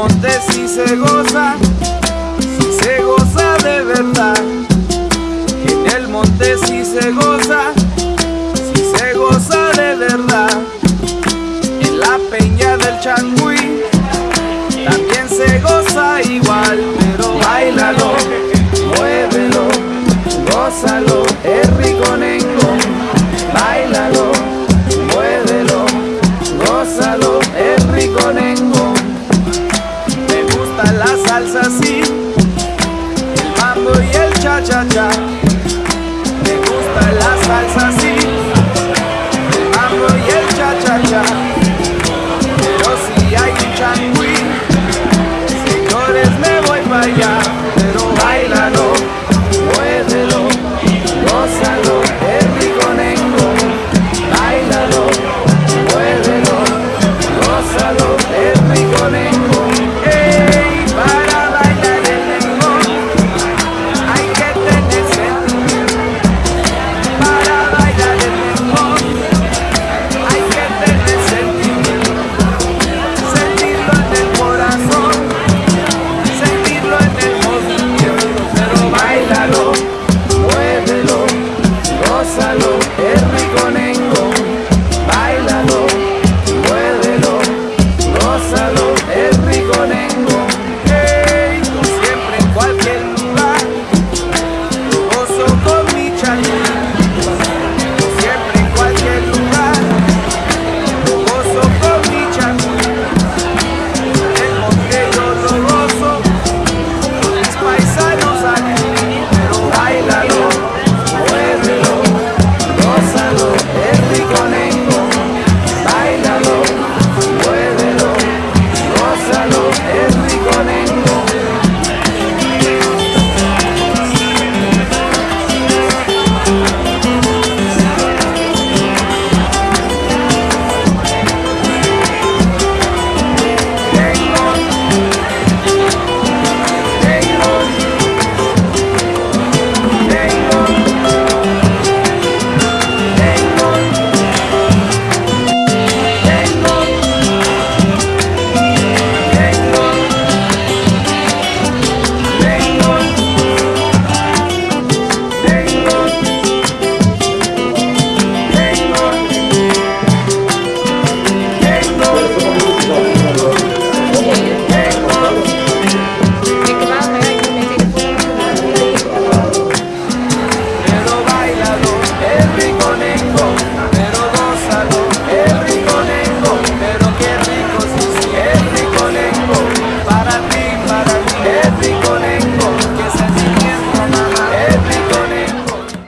hablamos de si se goza, si se goza de verdad. En el monte si se goza, si se goza de verdad. En la peña del Changui también se goza igual, pero bailalo. cha-cha-cha Me gusta la salsa así. El mambo y el cha-cha-cha. Pero si hay un changüí Señores me voy para allá. Pero bailalo, muévelo, gózalo Es rico nengo. Bailalo, muévelo, gózalo.